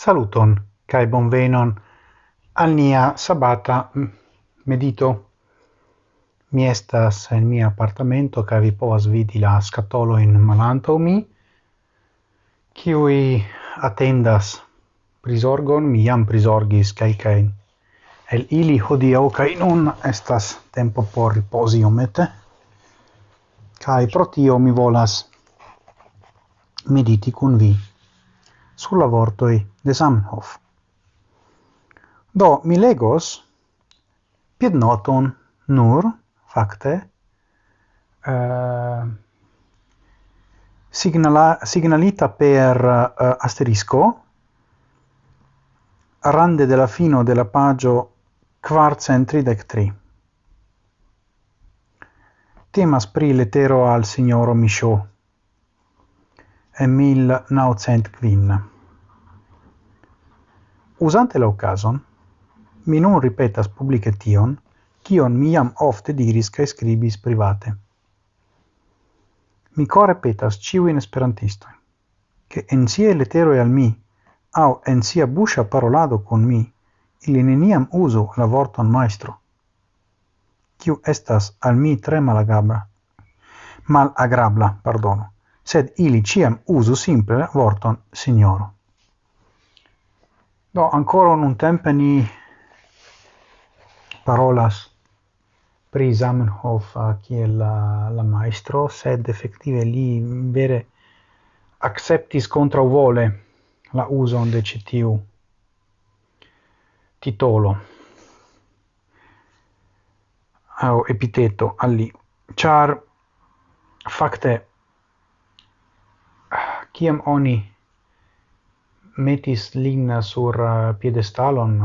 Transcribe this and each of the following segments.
Saluton kai bonvenon al nia sabata medito. Mi estas en mia appartamento kai vi povas vidi la scatolo in malanto mi kiui atendas prisorgon mi jam prisorgis kai kai el ili hodiau kai nun estas tempo por riposi omete kai pro tio mi volas mediti kun vi sur la vortoi de Zamenhof. Do, mi legos piednoton nur, facte, uh, eh, signala, signalita per uh, asterisco, rande della fino della pagio quarcentridec tri. Temas pri letero al signoro Michaud emil naucent quin. Usante la occasion, mi non ripetas publice tion, cion miam ofte diris ca scribis private. Mi core petas ciuin esperantisto, che en siaj e al mi au en sia buscia parolado con mi ili neniam uso la vorton maestro, ciu estas al mi tre mal agrabla pardono sed ili ciam usu simple vorton signoro. Do, ancora un tempe ni parolas pri Zamenhof kiel la, la maestro, sed effettive li vere acceptis contra vole la uson de citiu titolo au epiteto alli char facte kiam oni metis lin sur uh, piedestalon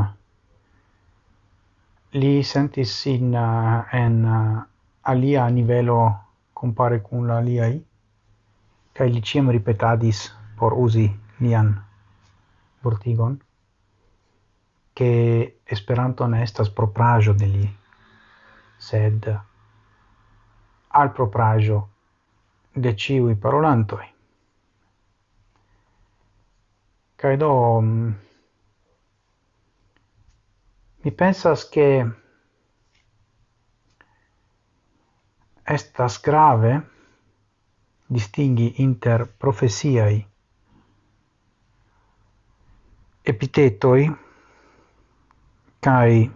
li sentis sin uh, en uh, alia nivelo compare cum la aliai kai li ciam ripetadis por usi lian vortigon che esperanto ne estas proprajo de li sed al proprajo de ciui parolantoi. Kaj do mm, mi pensas che estas grave distingi inter profesiai epitetoi kai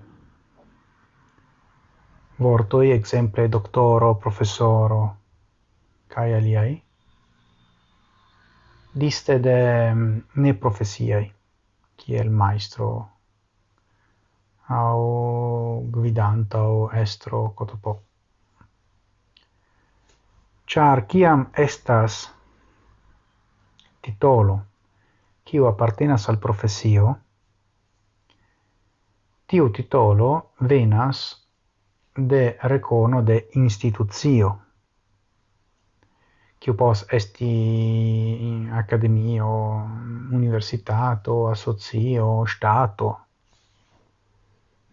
vortoi exemple doctoro professoro kai aliai liste de mm, ne profesiai, kiel maestro, au gvidanta, au estro, cotopo. Char kiam estas titolo, kiu appartenas al profesio, tiu titolo venas de recono de instituzio che pos esti akademio, universitato, asocio, stato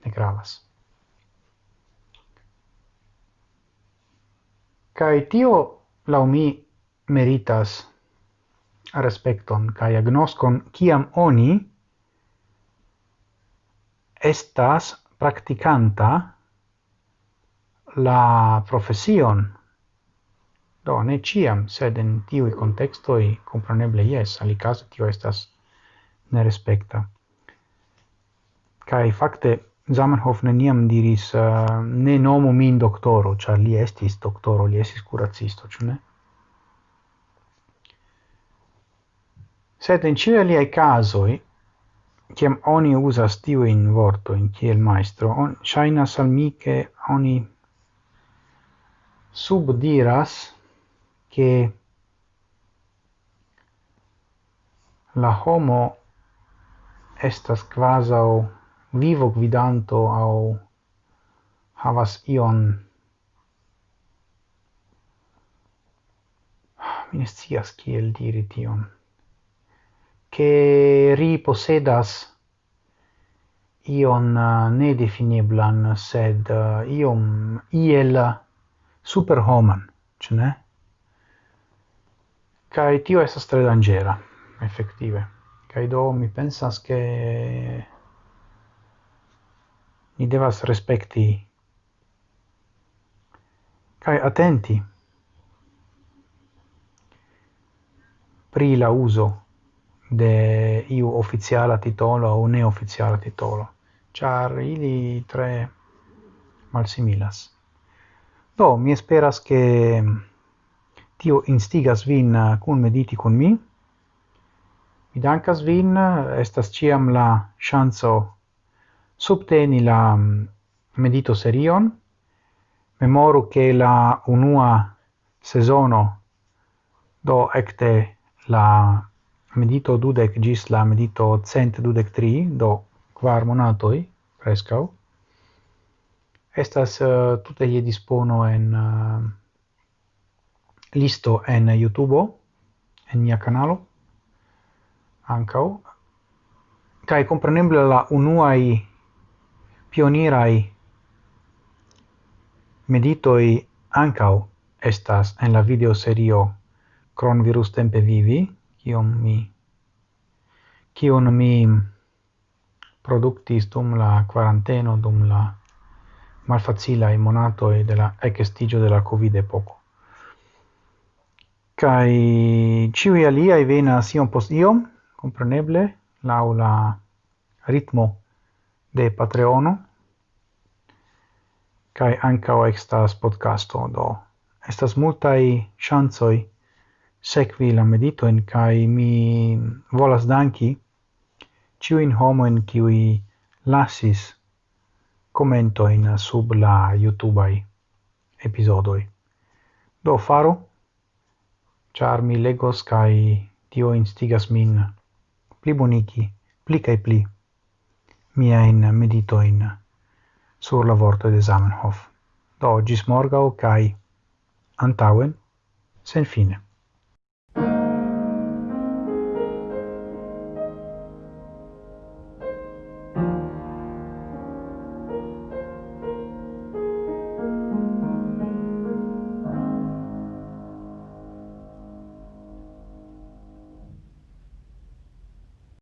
Ne gravas. kai tio, la mi, meritas respecton kai agnoscon kiam oni estas practicanta la profesion Do, ne ciam, sed in tiui contextoi, compreneble yes, alicase tio estas ne respecta Kai fakte Zamenhof neniam diris uh, ne nomu min doktoro, ĉar li estis doktoro, li estis kuracisto, ĉu ne? Sed in ĉiuj liaj kazoj, kiam oni uzas tiujn vortojn kiel majstro, on ŝajnas al mi ke oni subdiras che la homo estas quasau vivo gvidanto au havas ion mi ne scias kiel diri tion che ri posedas ion uh, nedefineblan sed uh, iom iel superhoman, ce ne? Kai tio estas tre dangera effettive Kai do mi pensas che ni devas respekti kai attenti pri la uso de iu oficiala titolo o neoficiala titolo, char ili tre malsimilas. Do, mi esperas che tio instigas vin eh, kun mediti kun mi. Mi dankas vin, eh, estas ciam la chanzo subteni la mm, medito serion. Memoru che la unua sezono do ecte la medito dudec gis la medito cent dudec tri, do quar monatoi, prescau, estas eh, uh, tutte ie dispono en uh, listo en YouTube, en mia canalo, ancau, cae comprenible la unuai pionirai meditoi ancau estas en la video serio Cron virus tempe vivi, kiom mi kion mi productis dum la quaranteno, dum la malfacila monato de la ekestigio de la Covid epoco kai ciui alia i vena sion post iom, compreneble, laula ritmo de Patreono, kai ancao extas podcasto, do estas multai chancoi sekvi la meditoin, kai mi volas danki ciu in homo homoin kiui lasis commentoin sub la YouTubeai episodoi. Do faro char mi legos kai tio instigas min plibonigi pli kai pli miajn meditoin sur la vorto de Zamenhof. Do, gis morgau, kai antauen, sen fine.